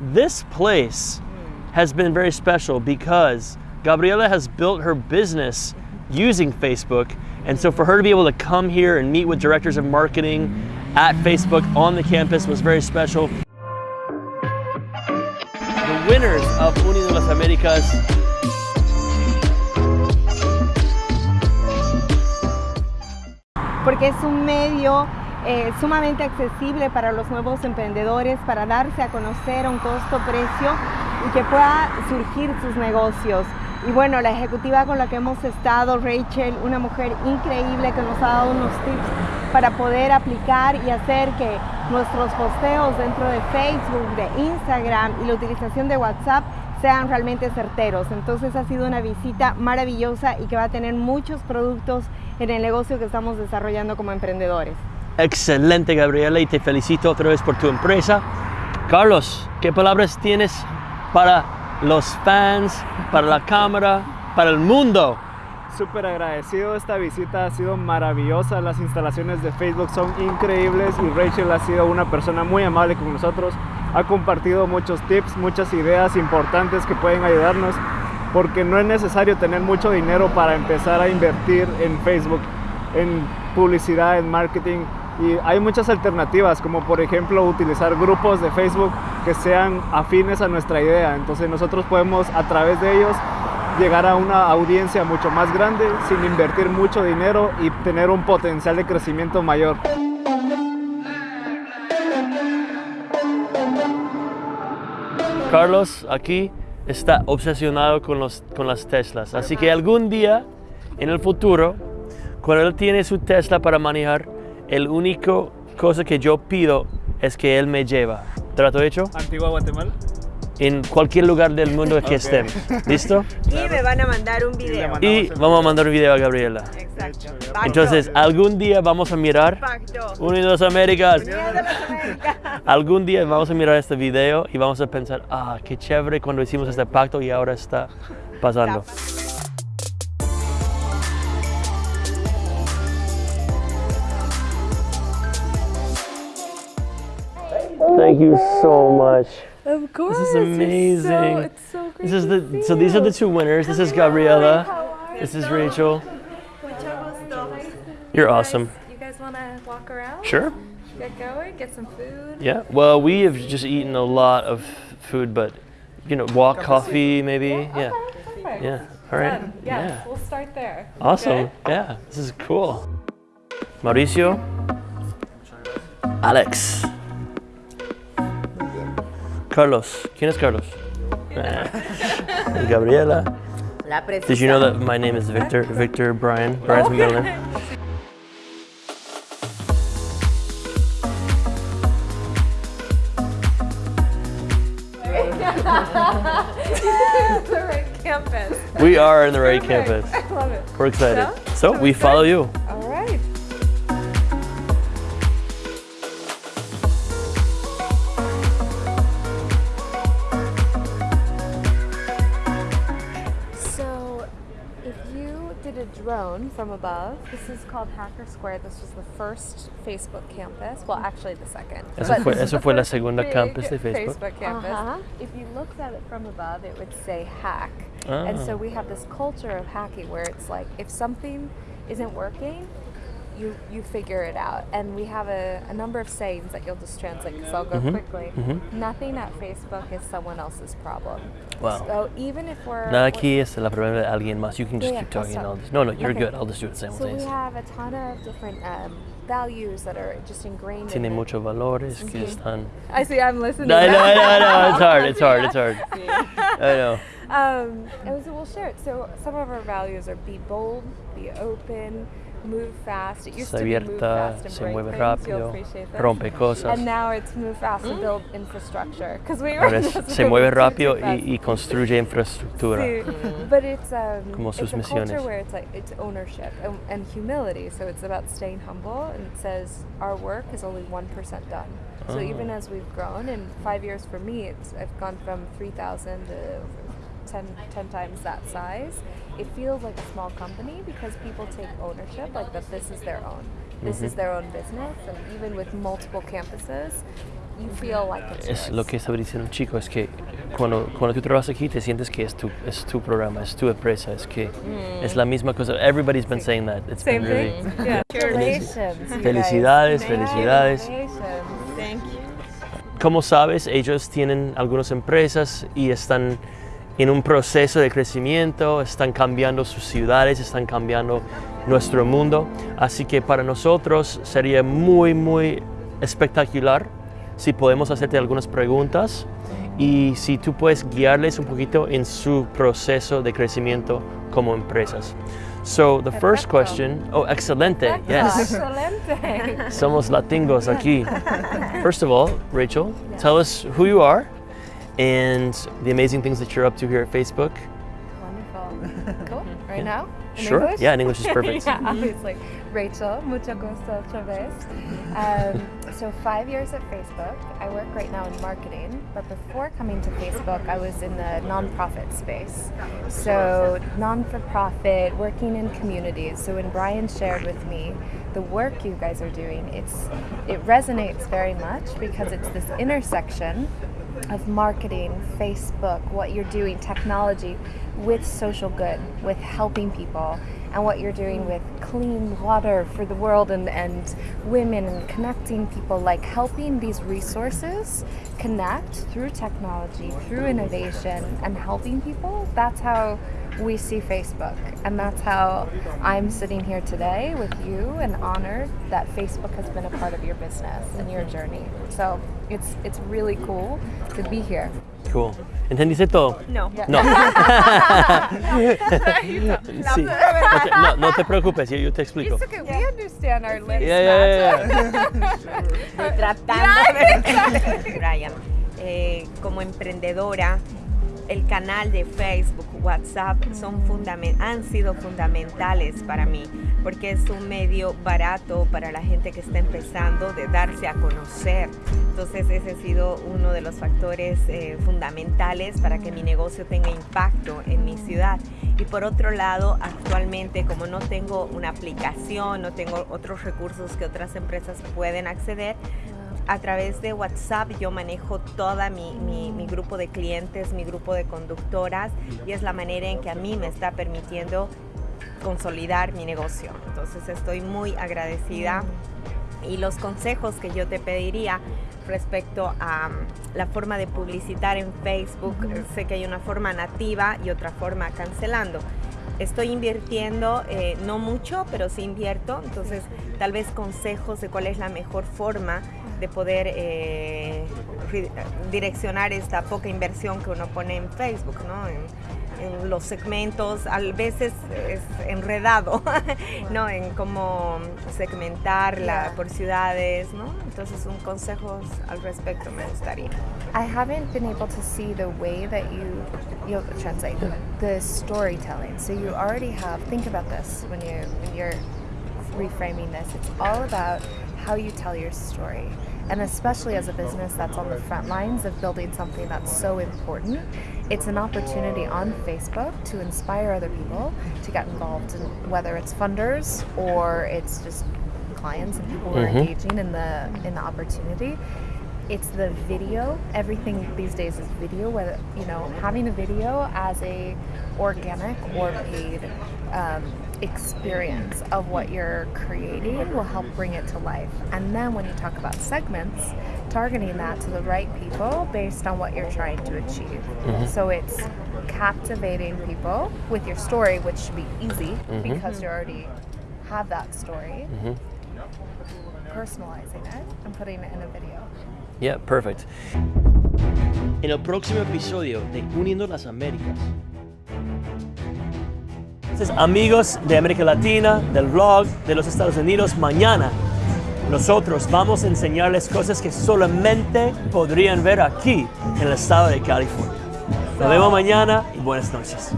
this place has been very special because Gabriela has built her business using Facebook. And so for her to be able to come here and meet with directors of marketing at Facebook on the campus was very special. The winners of Uniendo Las Américas porque es un medio eh, sumamente accesible para los nuevos emprendedores, para darse a conocer a un costo-precio y que pueda surgir sus negocios. Y bueno, la ejecutiva con la que hemos estado, Rachel, una mujer increíble que nos ha dado unos tips para poder aplicar y hacer que nuestros posteos dentro de Facebook, de Instagram y la utilización de WhatsApp sean realmente certeros. Entonces ha sido una visita maravillosa y que va a tener muchos productos en el negocio que estamos desarrollando como emprendedores. Excelente, Gabriela, y te felicito otra vez por tu empresa. Carlos, ¿qué palabras tienes para los fans, para la cámara, para el mundo? Súper agradecido, esta visita ha sido maravillosa, las instalaciones de Facebook son increíbles y Rachel ha sido una persona muy amable con nosotros, ha compartido muchos tips, muchas ideas importantes que pueden ayudarnos porque no es necesario tener mucho dinero para empezar a invertir en Facebook, en publicidad, en marketing y hay muchas alternativas como por ejemplo utilizar grupos de Facebook que sean afines a nuestra idea, entonces nosotros podemos a través de ellos llegar a una audiencia mucho más grande sin invertir mucho dinero y tener un potencial de crecimiento mayor. Carlos aquí está obsesionado con, los, con las Teslas, así que algún día en el futuro, cuando él tiene su Tesla para manejar, el único cosa que yo pido es que él me lleva. ¿Trato hecho? Antigua Guatemala. En cualquier lugar del mundo que estemos. ¿Listo? Y me van a mandar un video. Y vamos a mandar un video a Gabriela. Exacto. Entonces, algún día vamos a mirar Pacto. Unidos Américas. Unidos Américas. Algún día vamos a mirar este video y vamos a pensar, ah, qué chévere cuando hicimos este pacto y ahora está pasando. Thank you so much. Of course. This is amazing. It's so, it's so great This is to the see so these are the two winners. This is Hi, Gabriela. how are This is Rachel. Mucho gusto. You're awesome. You guys want to walk around? Sure. Get going, get some food. Yeah. Well, we have just eaten a lot of food, but you know, walk, coffee, maybe. Yeah. Okay, perfect. Yeah. All right. Done. Yes, Yeah. we'll start there. Awesome. Okay? Yeah. This is cool. Mauricio. Alex. Carlos. ¿Quién es Carlos? Gabriela. La Did you know that my name is Victor? Victor Brian. Brian's my middle name. the right campus. We are in the right Perfect. campus. I love it. We're excited. So, So so we it's follow you. You did a drone from above, this is called Hacker Square. This was the first Facebook campus. Well, actually, the second. Eso But fue- eso the fue la segunda campus de Facebook. Facebook campus. Ajá. If you looked at it from above, it would say hack. And Ah. so we have this culture of hacking where it's like if something isn't working, you you figure it out. And we have a, a number of sayings that you'll just translate because I'll go Mhm, quickly. mhm. Nothing at Facebook is someone else's problem. Wow. So even if we're Nada aquí es la problema de alguien más. You can just Yeah, keep talking. I'll just, no, no, you're Okay. good. I'll just do it so we have a ton of different um, values that are just ingrained. Tiene in muchos valores que Mhm. están. I see. I'm listening. No, no, now. no, no. It's hard. It's hard. It's hard. I know. Um, and so we'll share it. So some of our values are be bold, be open, move fast. It used Se to be move fast and se break mueve things. You'll rápido, appreciate that. rompe cosas. And now it's move fast and mm. build infrastructure. Because we were Ahora just se moving mueve too, too rápido fast. y, y construye infraestructura. Sí. Mm. But it's um, Como sus it's a misiones. culture where it's like it's ownership and, and humility. So it's about staying humble. And it says our work is only one percent done. So Oh. even as we've grown, in five years for me, it's I've gone from three thousand to 10, 10 times that size. It feels like a small company because people take ownership, like that this is their own. This is mm-hmm. their own business, and even with multiple campuses, you feel like it's Es yours. lo que estaba diciendo el chico, es que cuando, cuando tú trabajas aquí te sientes que es tu, es tu programa, es tu empresa, es que mm. es la misma cosa. Everybody's been saying that. It's Same been really, thing. Yeah. Congratulations. Felicidades, felicidades. Congratulations. Thank you. Como sabes, ellos tienen algunas empresas y están en un proceso de crecimiento, están cambiando sus ciudades, están cambiando nuestro mundo. Así que para nosotros sería muy, muy espectacular si podemos hacerte algunas preguntas y si tú puedes guiarles un poquito en su proceso de crecimiento como empresas. So the first Perfecto. question, oh, excelente, yes. Excelente. Somos latingos aquí. First of all, Rachel, tell us who you are and the amazing things that you're up to here at Facebook. Wonderful. Cool. Right now? In Sure. English? Yeah, in English is perfect. yeah, obviously. Rachel, mucho gusto otra vez. Um, so five years at Facebook. I work right now in marketing, but before coming to Facebook, I was in the nonprofit space. So non-for-profit, working in communities. So when Brian shared with me the work you guys are doing, it's it resonates very much because it's this intersection of marketing, Facebook, what you're doing, technology, with social good, with helping people, and what you're doing with clean water for the world and, and women and connecting people, like helping these resources connect through technology, through innovation, and helping people. That's how we see Facebook. And that's how I'm sitting here today with you and honored that Facebook has been a part of your business and your journey. So it's it's really cool to be here. Cool. ¿Entendiste todo? No. No. Sí. Ok, No, no te preocupes, yo, yo te explico. It's okay. We understand our lips. Yeah, yeah, yeah, Estoy tratando de Brian, eh, como emprendedora, el canal de Facebook, WhatsApp son han sido fundamentales para mí, porque es un medio barato para la gente que está empezando de darse a conocer. Entonces ese ha sido uno de los factores eh, fundamentales para que mi negocio tenga impacto en mi ciudad. Y por otro lado, actualmente como no tengo una aplicación, no tengo otros recursos que otras empresas pueden acceder, a través de WhatsApp yo manejo toda mi, mi- mi grupo de clientes, mi grupo de conductoras y es la manera en que a mí me está permitiendo consolidar mi negocio. Entonces estoy muy agradecida y los consejos que yo te pediría respecto a mm, la forma de publicitar en Facebook, sé que hay una forma nativa y otra forma cancelando. Estoy invirtiendo, eh, no mucho, pero sí invierto, entonces tal vez consejos de cuál es la mejor forma de poder eh, direccionar esta poca inversión que uno pone en Facebook, ¿no? En, en los segmentos, a veces es enredado, ¿no? En cómo segmentarla por ciudades, ¿no? Entonces un consejo al respecto me gustaría. I haven't been able to see the way that you you'll translate the, the storytelling. So you already have think about this when you when you're reframing this. It's all about how you tell your story. And especially as a business that's on the front lines of building something that's so important, it's an opportunity on Facebook to inspire other people to get involved in whether it's funders or it's just clients and people who are Mhm. engaging in the in the opportunity it's the video everything these days is video whether you know having a video as a organic or paid um, experience of what you're creating will help bring it to life. And then when you talk about segments targeting that to the right people based on what you're trying to achieve. Mm-hmm. So it's captivating people with your story which should be easy mm-hmm. because you already have that story. Mm-hmm. Personalizing it and putting it in a video. Yeah, perfect. En el próximo episodio de Uniendo las Américas. Entonces, amigos de América Latina, del vlog de los Estados Unidos, mañana nosotros vamos a enseñarles cosas que solamente podrían ver aquí en el estado de California. Nos vemos mañana y buenas noches.